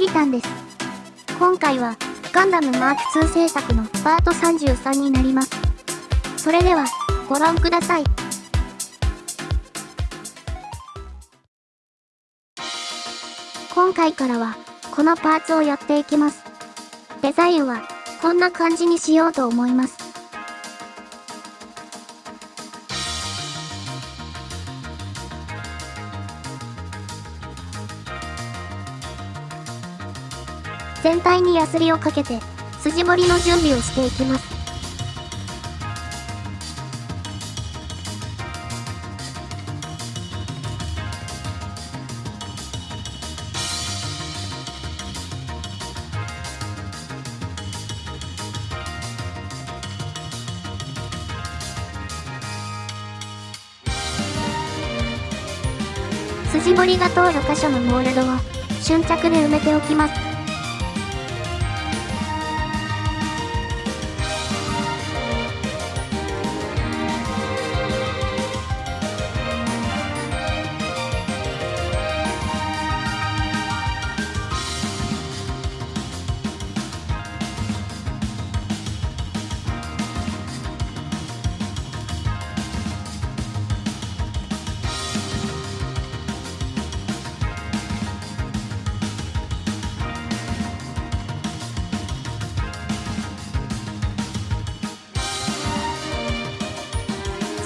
きりたんです。今回は、ガンダムマーク2制作のパート33になります。それでは、ご覧ください。今回からは、このパーツをやっていきます。デザインは、こんな感じにしようと思います。全体にヤスリをかけて、筋彫りの準備をしていきます。筋彫りが通る箇所のモールドを瞬着で埋めておきます。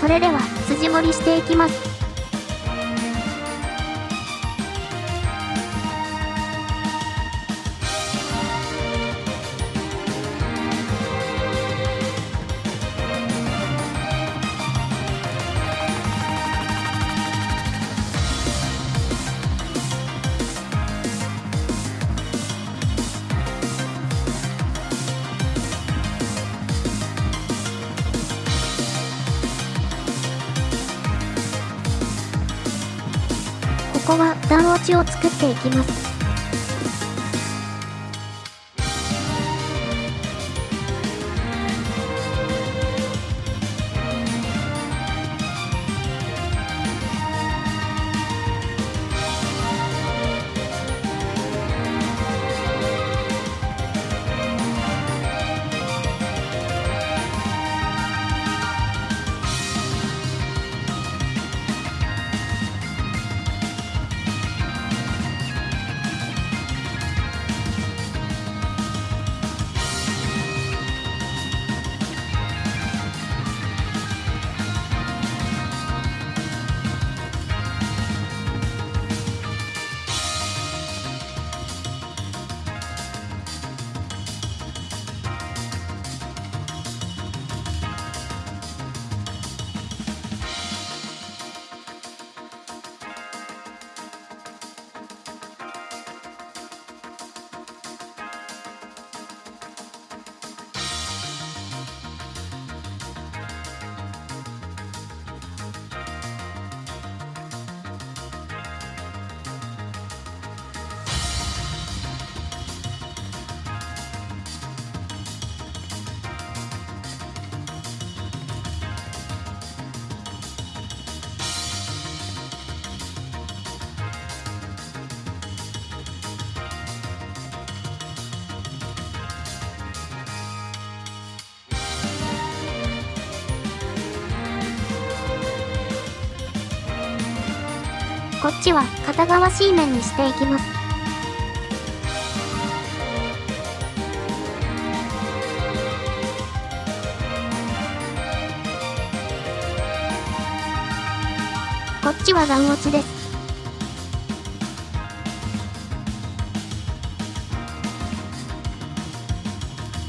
それでは筋彫りしていきます。ここは段落ちを作っていきます。こっちは片側 C 面にしていきます。こっちは段落ちです。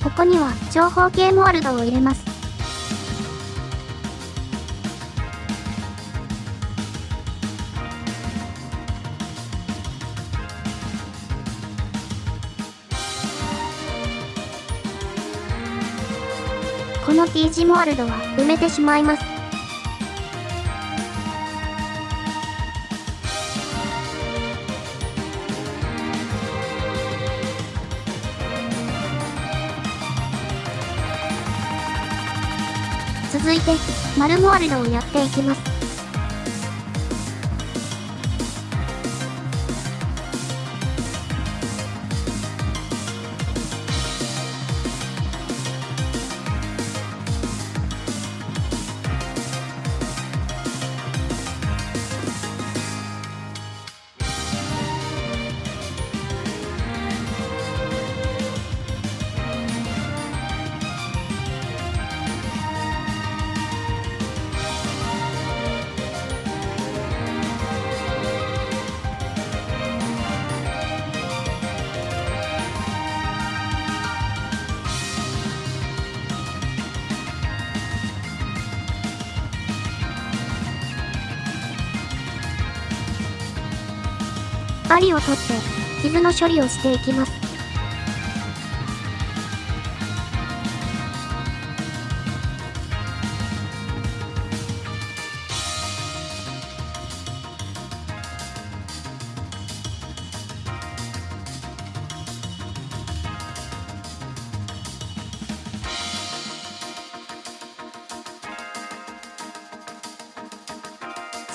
ここには長方形モールドを入れます。の T 字モワルドは埋めてしまいます。続いて、丸モワルドをやっていきます。針を取って、傷の処理をしていきます。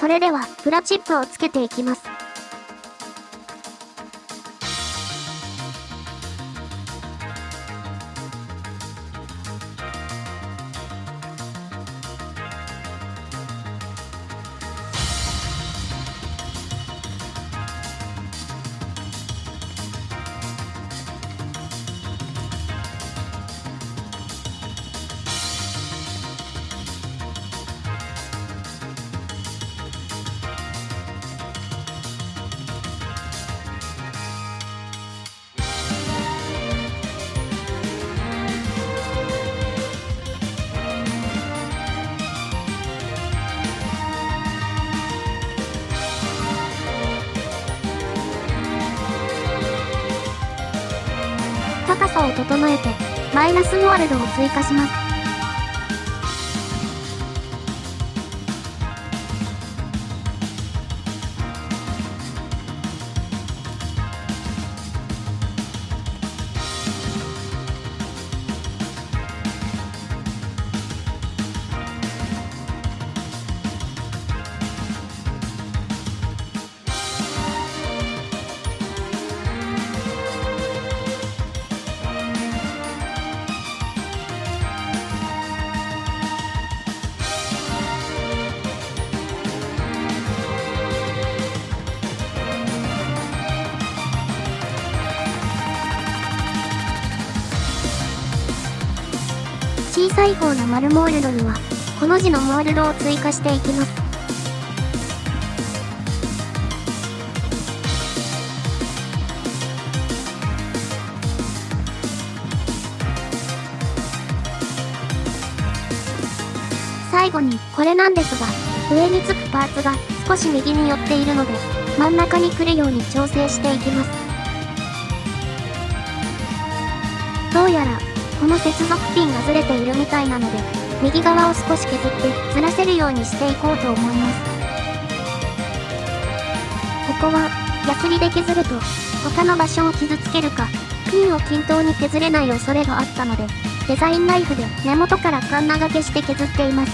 それでは、プラチップをつけていきます。高さを整えて、マイナスワルドを追加します。小さい方の丸モールドには、この字のモールドを追加していきます。最後に、これなんですが、上につくパーツが少し右に寄っているので、真ん中に来るように調整していきます。どうやら、この接続ピンがずれているみたいなので、右側を少し削ってずらせるようにしていこうと思います。ここは、ヤスリで削ると、他の場所を傷つけるか、ピンを均等に削れない恐れがあったので、デザインナイフで根元からカンナ掛けして削っています。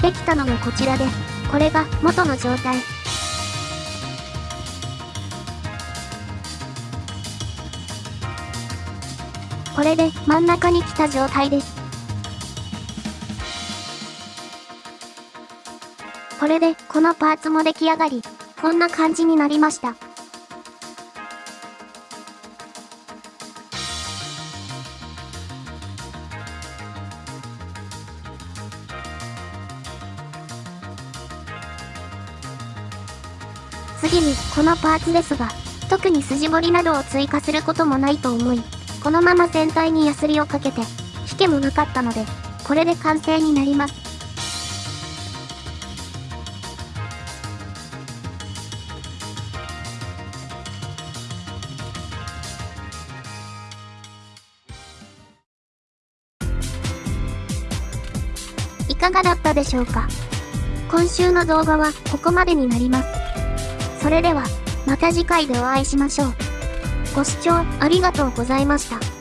できたのがこちらです、これが元の状態。これで真ん中に来た状態です。これでこのパーツも出来上がり、こんな感じになりました。次に、このパーツですが、特に筋彫りなどを追加することもないと思い、このまま全体にヤスリをかけて、引けもなかったので、これで完成になります。いかがだったでしょうか？今週の動画はここまでになります。それでは、また次回でお会いしましょう。ご視聴ありがとうございました。